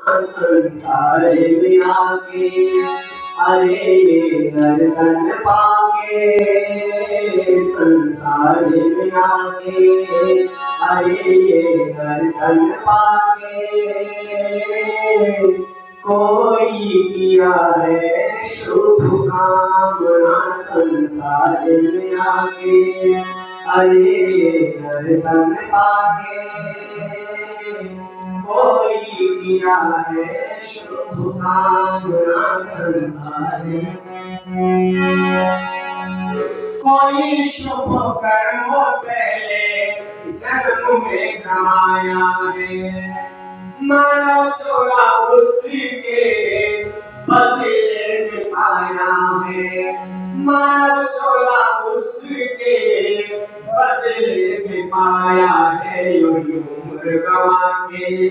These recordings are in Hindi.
संसार में आके अरे नर्तन पाके संसार में आके अरे नर्तन पाके कोई किया है शुभ कामना संसार में आके अरे नर्तन पाके कोई है संसार कोई शुभ कर्म पहले जन्म में कमाया है मानव चोरा उसके उम्र गवा के।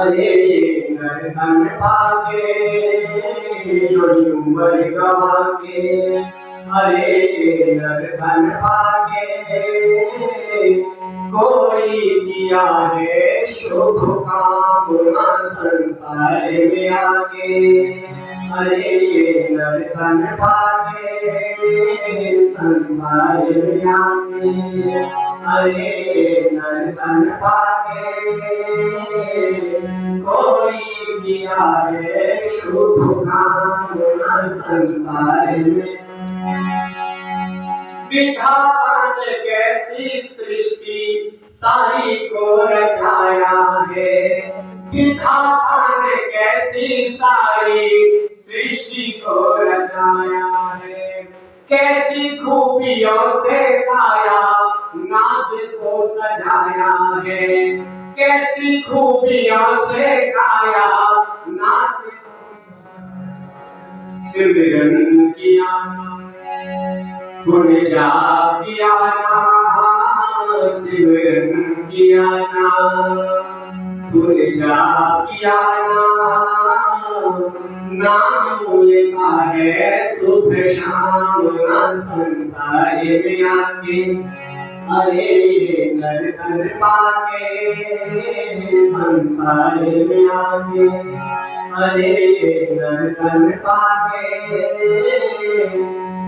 अरे ये नरतन पाके यो उम्र गवा के अरे ये नरतन पाके, कोई किया है शुभ कामना संसार में आके। अरे ये नरतन पाके, संसार में आके। अरे नरतन पाके कोई किया है शुभ कामना संसार में कैसी सृष्टि सारी को रचाया है। विधाता कैसी सारी सृष्टि को रचाया है कैसी खूबियों से काया नाद को सजाया है कैसी खूबियों से काया नाद सिमरन किया जा किया सिमरन किया ना तूने जा किया ना नाम लेता है सुख शाम ना संसार में आके। अरे ये नर पाके, संसार में आके। अरे ये नर पाके,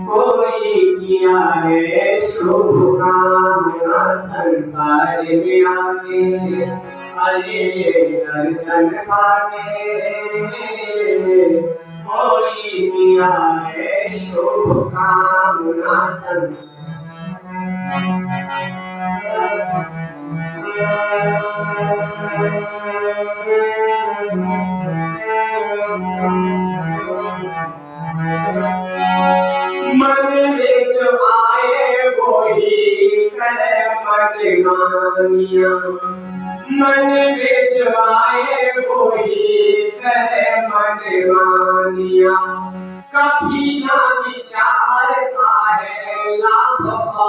कोई किया है शुभ कामना संसार में आके। अरे दर्शन पाके, कोई किया है शुभ कामना संसार मन वो ही करे मन मानिया। मन में जो आए वो करे मन मानिया। कभी ना है लाभ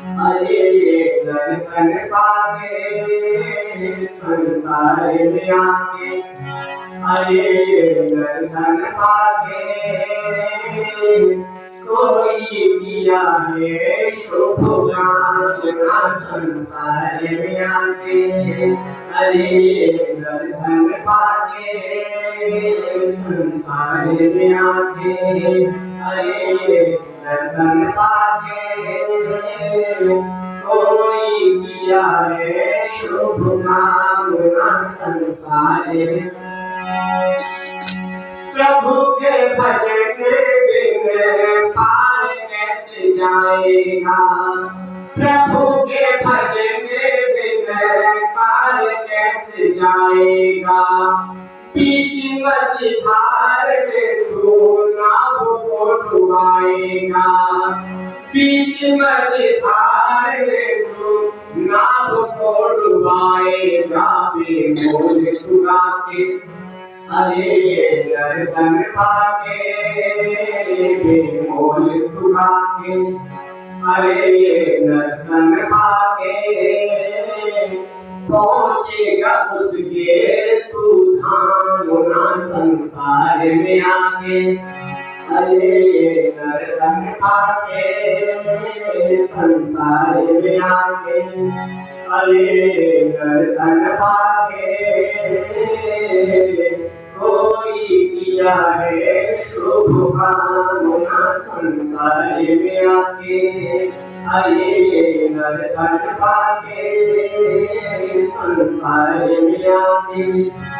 अरे नर्तन पाके संसार में आके अरे नर्तन पाके कोई किया है शुभ कामना संसार में आके अरे दर्शन पाके संसार में आके अरे दर्शन पाके कोई किया है शुभ कामना संसार प्रभु के भजन बिन पार कैसे जाएगा? प्रभु के भजन बिन पार कैसे जाएगा? बीच मझधार में बीच मझधार में तू नाव को डुबाएगा बेमोल खुदा के अरे ये गर्दन पाके बेमोल तुरा के अरे ये गर्दन पाके पहुंचेगा उसके तू धामुना संसार में आके। अरे गर्दन पाके संसार में आके अरे गर्दन पाके कोई किया शुभ कामना संसार में आके अरे गर्दन पाके संसार में आके